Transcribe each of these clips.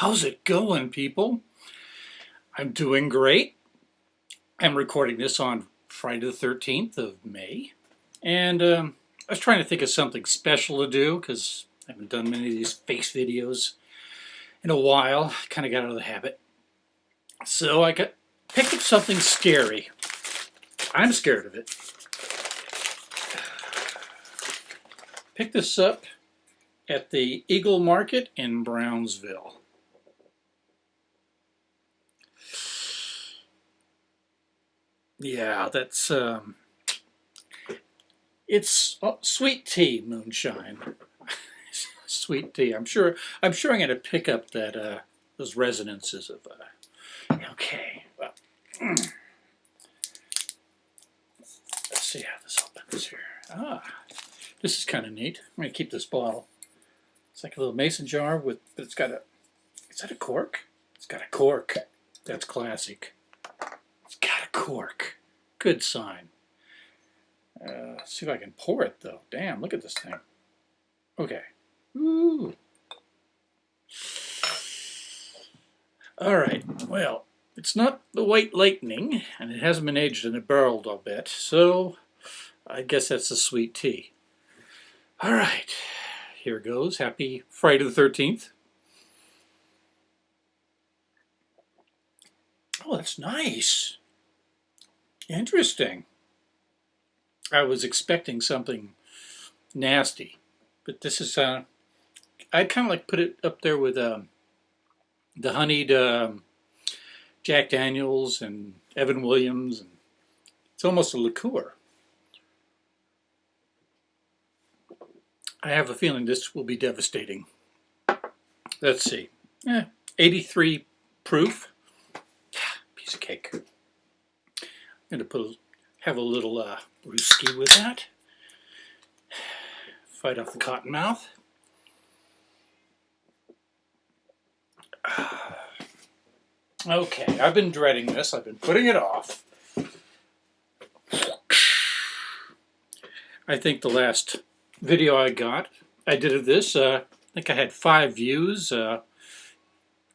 How's it going, people? I'm doing great. I'm recording this on Friday the 13th of May. And um, I was trying to think of something special to do because I haven't done many of these face videos in a while. Kind of got out of the habit. So I got picked up something scary. I'm scared of it. Picked this up at the Eagle Market in Brownsville. Yeah, that's um, it's oh, sweet tea moonshine. sweet tea. I'm sure. I'm sure I'm going to pick up that uh, those resonances of. Uh, okay. Well, let's see how this opens here. Ah, this is kind of neat. I'm going to keep this bottle. It's like a little mason jar with, but it's got a. Is that a cork? It's got a cork. That's classic cork. Good sign. Uh, see if I can pour it though. Damn, look at this thing. Okay. Ooh. All right. Well, it's not the White Lightning, and it hasn't been aged in a barrel I'll bet. so I guess that's the sweet tea. All right. Here goes. Happy Friday the 13th. Oh, that's nice. Interesting. I was expecting something nasty, but this is, uh, I kind of like put it up there with um, the honeyed um, Jack Daniels and Evan Williams. and It's almost a liqueur. I have a feeling this will be devastating. Let's see. Eh, 83 proof. Piece of cake going to put a, have a little uh, with that. Fight off the cotton mouth. Okay, I've been dreading this. I've been putting it off. I think the last video I got, I did of this, uh, I think I had five views uh,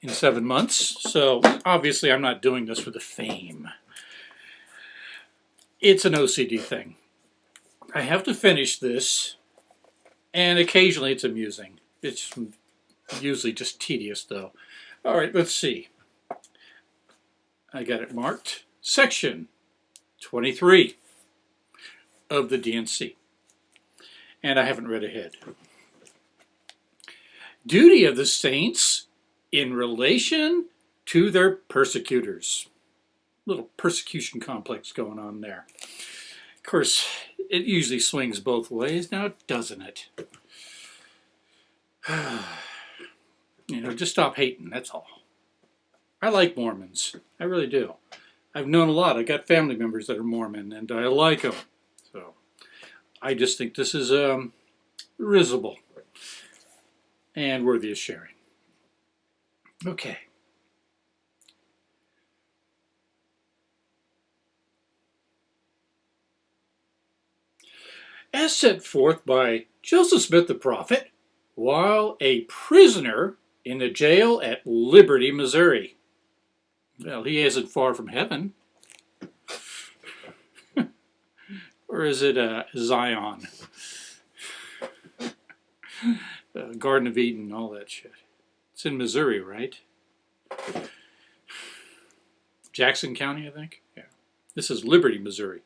in seven months. So obviously I'm not doing this for the fame it's an OCD thing. I have to finish this, and occasionally it's amusing. It's usually just tedious, though. All right, let's see. I got it marked. Section 23 of the D&C. And I haven't read ahead. Duty of the saints in relation to their persecutors little persecution complex going on there. Of course, it usually swings both ways, now doesn't it? you know, just stop hating, that's all. I like Mormons. I really do. I've known a lot. I've got family members that are Mormon, and I like them. So, I just think this is um, risible and worthy of sharing. Okay. As set forth by Joseph Smith the prophet while a prisoner in the jail at Liberty, Missouri. Well, he isn't far from heaven. or is it uh, Zion? uh, Garden of Eden, all that shit. It's in Missouri, right? Jackson County, I think. Yeah. This is Liberty, Missouri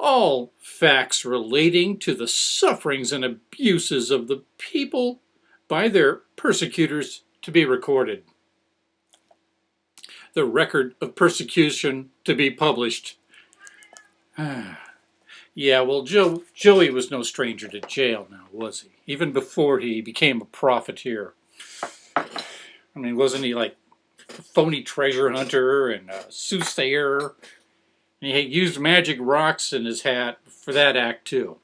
all facts relating to the sufferings and abuses of the people by their persecutors to be recorded. The record of persecution to be published. yeah, well, Joe, Joey was no stranger to jail now, was he? Even before he became a profiteer. I mean, wasn't he like a phony treasure hunter and a soothsayer and he used magic rocks in his hat for that act too.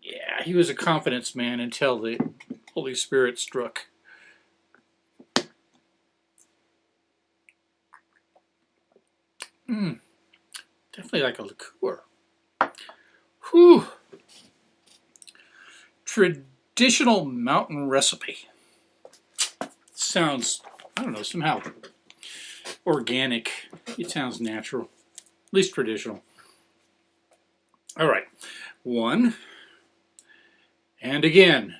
Yeah, he was a confidence man until the Holy Spirit struck. Hmm, definitely like a liqueur. Whew. traditional mountain recipe. Sounds, I don't know, somehow organic. It sounds natural, at least traditional. All right, one. And again,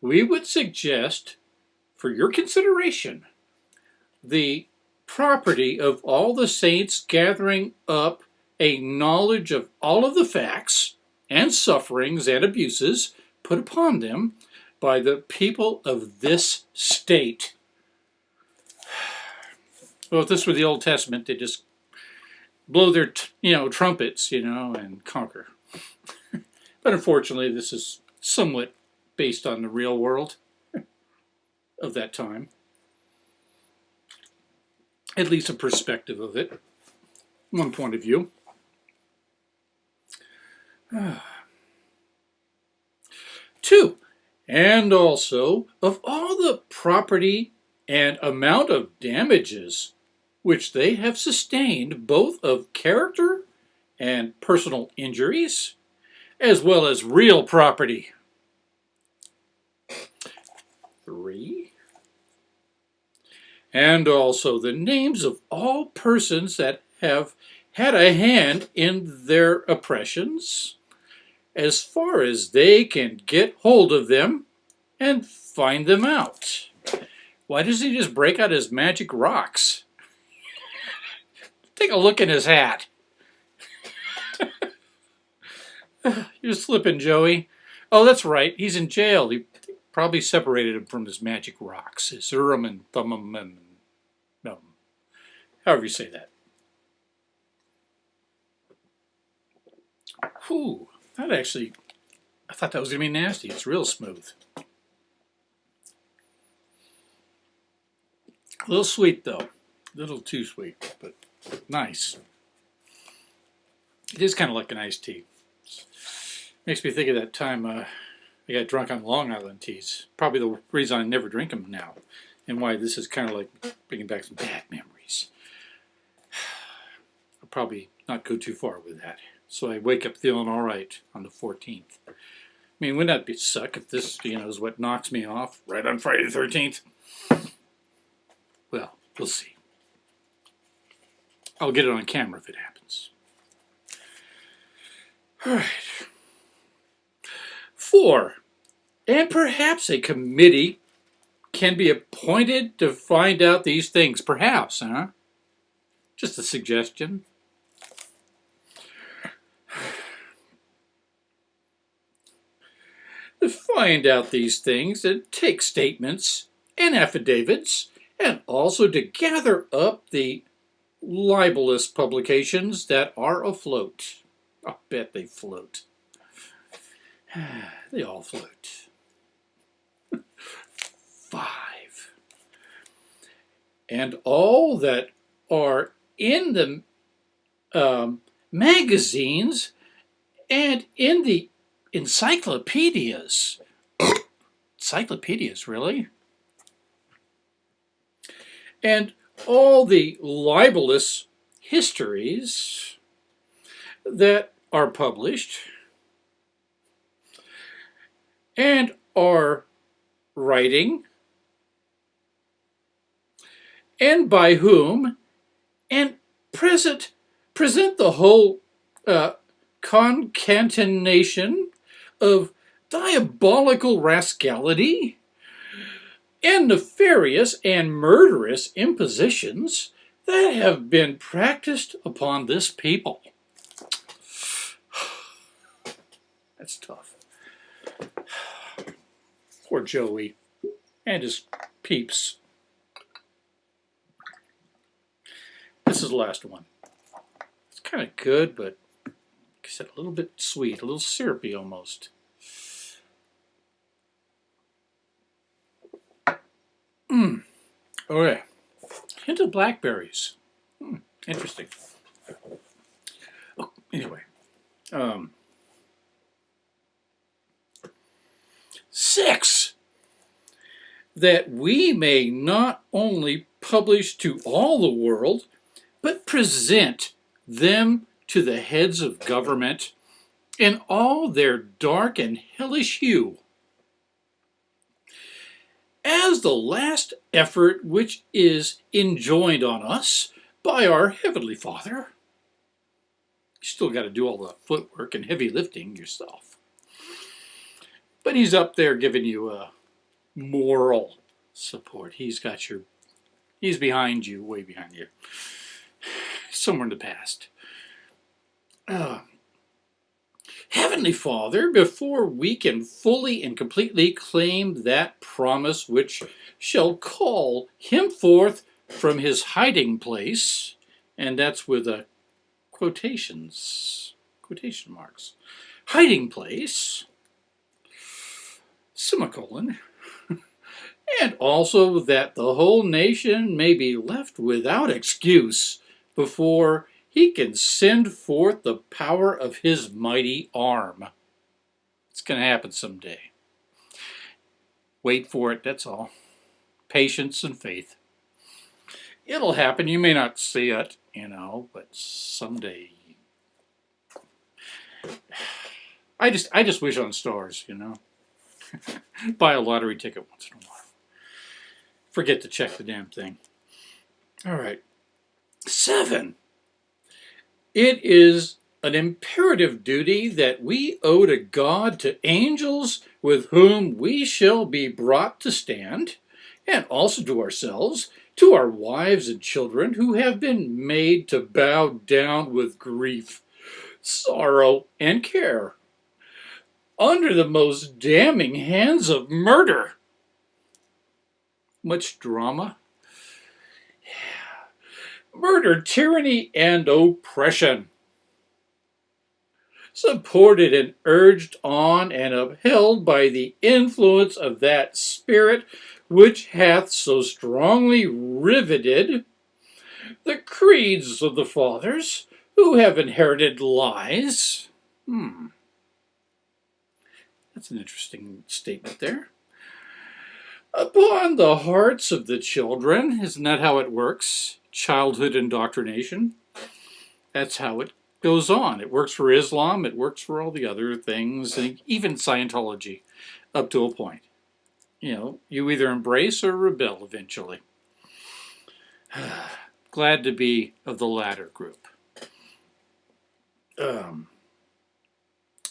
we would suggest for your consideration the property of all the saints gathering up a knowledge of all of the facts and sufferings and abuses put upon them by the people of this state. Well, if this were the Old Testament, they just blow their, you know, trumpets, you know, and conquer. but unfortunately, this is somewhat based on the real world of that time. At least a perspective of it, one point of view. Two, and also of all the property and amount of damages which they have sustained both of character and personal injuries, as well as real property. Three, and also the names of all persons that have had a hand in their oppressions, as far as they can get hold of them and find them out. Why doesn't he just break out his magic rocks? Take a look in his hat. You're slipping, Joey. Oh, that's right. He's in jail. He probably separated him from his magic rocks, his Urim and Thummim and no, however you say that. Whew. That actually, I thought that was going to be nasty. It's real smooth. A little sweet though. A little too sweet, but nice. It is kind of like an iced tea. Makes me think of that time uh, I got drunk on Long Island teas. Probably the reason I never drink them now. And why this is kind of like bringing back some bad memories. I'll probably not go too far with that. So I wake up feeling all right on the 14th. I mean, wouldn't that be suck if this, you know, is what knocks me off right on Friday the 13th? Well, we'll see. I'll get it on camera if it happens. All right. Four, and perhaps a committee can be appointed to find out these things. Perhaps, huh? Just a suggestion. to find out these things and take statements and affidavits and also to gather up the libelous publications that are afloat. I bet they float. they all float. Five. And all that are in the um, magazines and in the encyclopedias. encyclopedias, really? And all the libelous histories that are published and are writing and by whom and present present the whole uh, concatenation of diabolical rascality and nefarious and murderous impositions that have been practiced upon this people. That's tough. Poor Joey and his peeps. This is the last one. It's kind of good, but I said, a little bit sweet, a little syrupy almost. Mmm. Okay. Hint of blackberries. Hmm. Interesting. Oh, anyway. Um, six. That we may not only publish to all the world, but present them to the heads of government in all their dark and hellish hue. The last effort which is enjoined on us by our Heavenly Father. You still got to do all the footwork and heavy lifting yourself. But he's up there giving you a moral support. He's got your, he's behind you, way behind you, somewhere in the past. Uh, Heavenly Father, before we can fully and completely claim that promise which shall call him forth from his hiding place, and that's with a quotations, quotation marks, hiding place, semicolon, and also that the whole nation may be left without excuse before he can send forth the power of his mighty arm. It's going to happen someday. Wait for it, that's all. Patience and faith. It'll happen. You may not see it, you know, but someday. I just, I just wish on stars, you know. Buy a lottery ticket once in a while. Forget to check the damn thing. All right. Seven. It is an imperative duty that we owe to God, to angels with whom we shall be brought to stand, and also to ourselves, to our wives and children who have been made to bow down with grief, sorrow, and care, under the most damning hands of murder. Much drama, murder, tyranny, and oppression. Supported and urged on and upheld by the influence of that spirit which hath so strongly riveted the creeds of the fathers who have inherited lies. Hmm. That's an interesting statement there. Upon the hearts of the children, isn't that how it works? childhood indoctrination. That's how it goes on. It works for Islam, it works for all the other things, even Scientology, up to a point. You know, you either embrace or rebel eventually. Glad to be of the latter group. Um,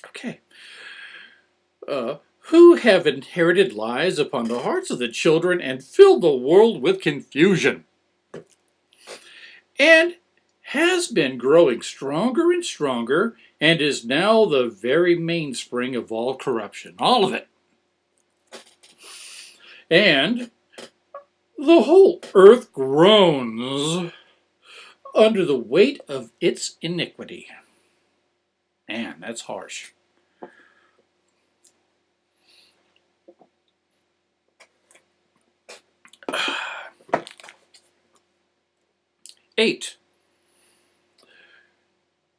okay. Uh, who have inherited lies upon the hearts of the children and filled the world with confusion and has been growing stronger and stronger and is now the very mainspring of all corruption. All of it. And the whole earth groans under the weight of its iniquity. Man, that's harsh. Eight.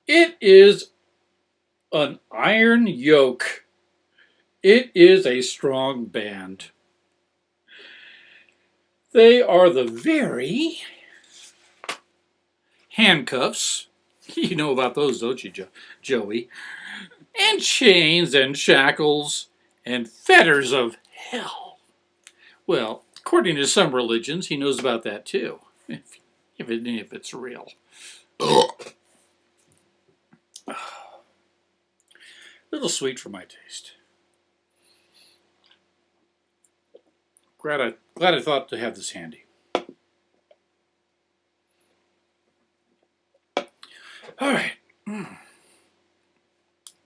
It is an iron yoke. It is a strong band. They are the very handcuffs. You know about those, don't you, jo Joey? And chains and shackles and fetters of hell. Well, according to some religions, he knows about that too. If if, it, if it's real. Little sweet for my taste. Glad I, glad I thought to have this handy. All right. Hmm.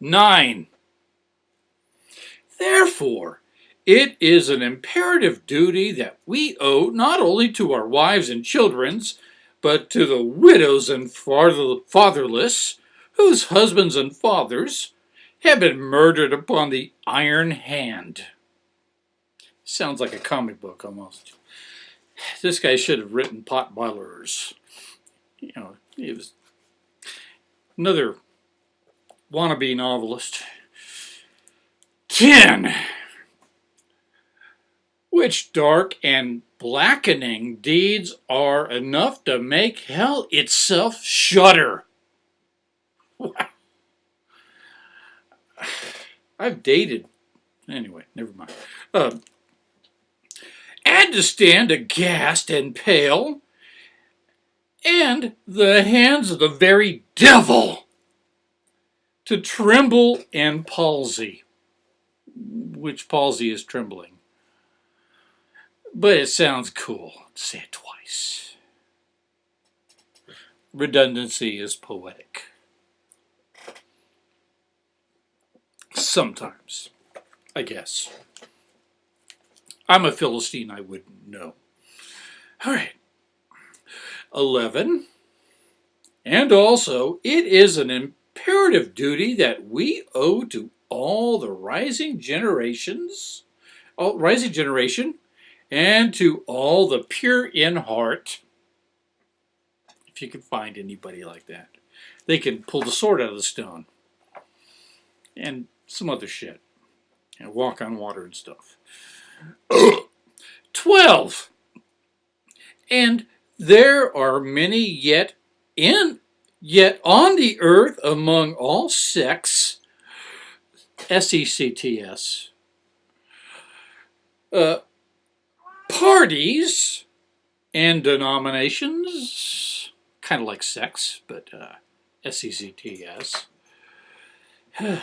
Nine. Therefore, it is an imperative duty that we owe not only to our wives and children's, but to the widows and fatherless, whose husbands and fathers have been murdered upon the iron hand. Sounds like a comic book almost. This guy should have written pot boilers. You know, he was another wannabe novelist. Ten. Which dark and blackening deeds are enough to make hell itself shudder. I've dated. Anyway, never mind. Uh, and to stand aghast and pale, and the hands of the very devil to tremble and palsy, which palsy is trembling. But it sounds cool. To say it twice. Redundancy is poetic. Sometimes, I guess. I'm a Philistine, I wouldn't know. All right. 11. And also, it is an imperative duty that we owe to all the rising generations, all, rising generation, and to all the pure in heart. If you can find anybody like that, they can pull the sword out of the stone. And some other shit. And walk on water and stuff. 12. And there are many yet in yet on the earth among all sects S-E-C-T-S uh, parties and denominations kind of like sex but uh, S-E-C-T-S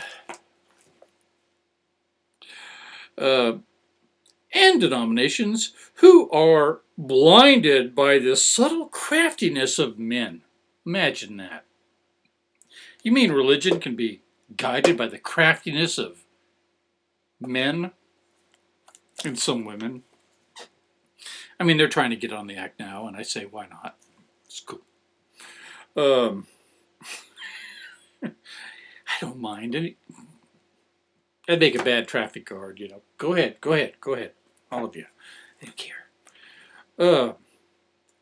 uh, and denominations who are blinded by the subtle craftiness of men. Imagine that. You mean religion can be guided by the craftiness of men and some women? I mean, they're trying to get on the act now, and I say, why not? It's cool. Um, I don't mind. Any, I'd make a bad traffic guard, you know. Go ahead, go ahead, go ahead. All of you. I don't care. Uh,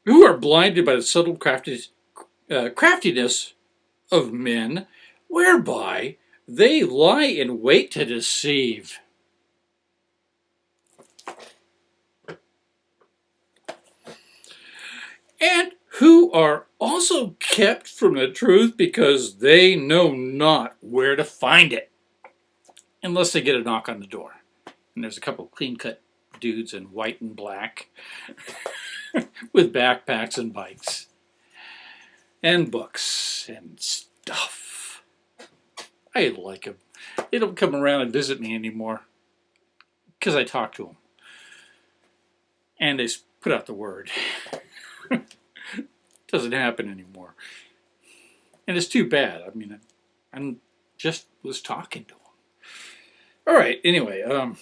who are blinded by the subtle uh, craftiness of men, whereby they lie in wait to deceive. And who are also kept from the truth because they know not where to find it unless they get a knock on the door. And there's a couple clean-cut dudes in white and black with backpacks and bikes and books and stuff. I like them. They don't come around and visit me anymore because I talk to them. And they put out the word. Doesn't happen anymore. And it's too bad. I mean, I just was talking to him. All right, anyway, um,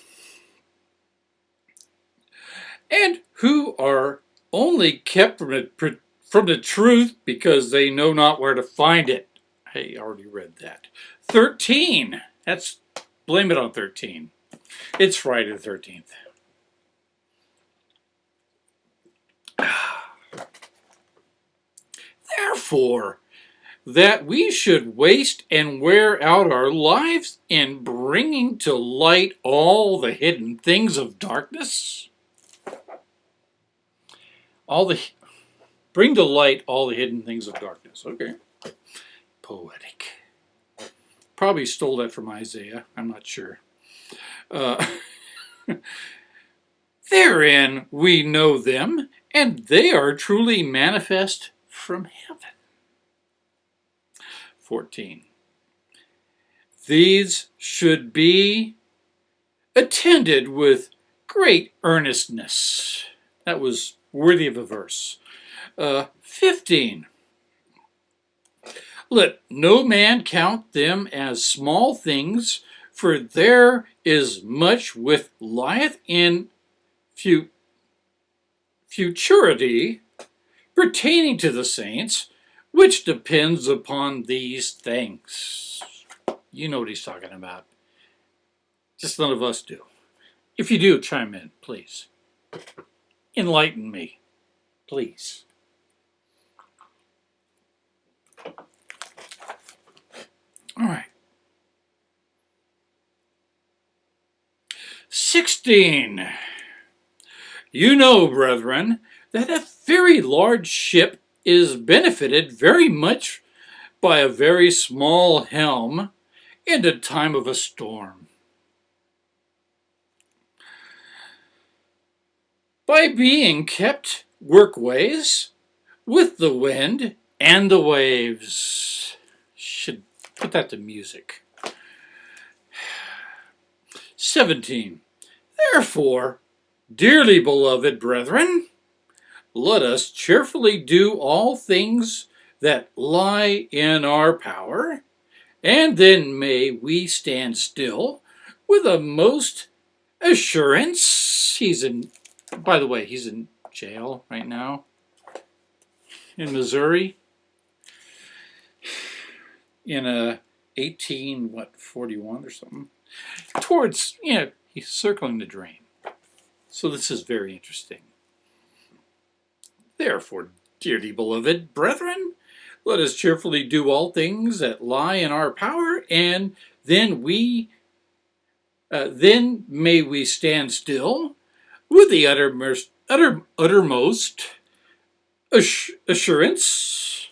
and who are only kept from, it, from the truth because they know not where to find it. I already read that. 13. That's, blame it on 13. It's Friday the 13th. Therefore, that we should waste and wear out our lives in bringing to light all the hidden things of darkness? All the, bring to light all the hidden things of darkness. Okay. Poetic. Probably stole that from Isaiah. I'm not sure. Uh, Therein we know them, and they are truly manifest from heaven. 14. These should be attended with great earnestness. That was worthy of a verse. Uh, 15. Let no man count them as small things, for there is much with lieth in futurity pertaining to the saints, which depends upon these things. You know what he's talking about. Just none of us do. If you do, chime in, please. Enlighten me, please. All right. 16. You know, brethren, that a very large ship is benefited very much by a very small helm in the time of a storm. by being kept workways with the wind and the waves. Should put that to music. 17. Therefore, dearly beloved brethren, let us cheerfully do all things that lie in our power, and then may we stand still with a most assurance. He's in, by the way, he's in jail right now in Missouri in a 18, what, 41 or something, towards, you know, he's circling the drain. So this is very interesting. Therefore, dearly beloved brethren, let us cheerfully do all things that lie in our power, and then we, uh, then may we stand still with the uttermost, utter, uttermost assurance.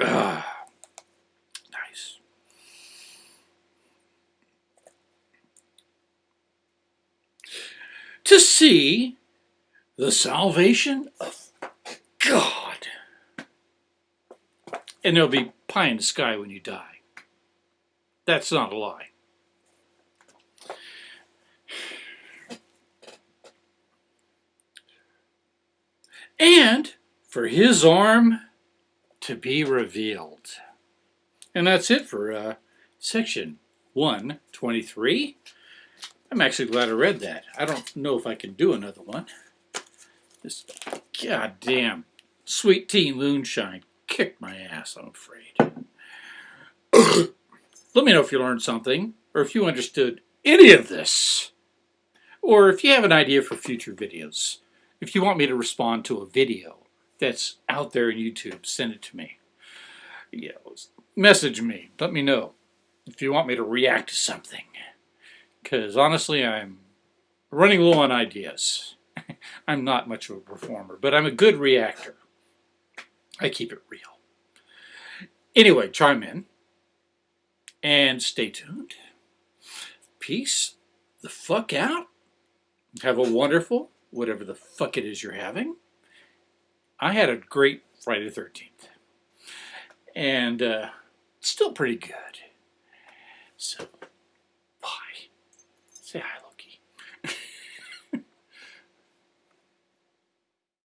Ah. To see the salvation of God. And there'll be pie in the sky when you die. That's not a lie. And for his arm to be revealed. And that's it for uh, section 123. I'm actually glad I read that. I don't know if I can do another one. This goddamn sweet tea moonshine kicked my ass, I'm afraid. Let me know if you learned something, or if you understood any of this, or if you have an idea for future videos. If you want me to respond to a video that's out there in YouTube, send it to me. Message me. Let me know if you want me to react to something because honestly, I'm running low on ideas. I'm not much of a performer, but I'm a good reactor. I keep it real. Anyway, chime in and stay tuned. Peace the fuck out. Have a wonderful, whatever the fuck it is you're having. I had a great Friday the 13th. And uh, still pretty good. So. Hi.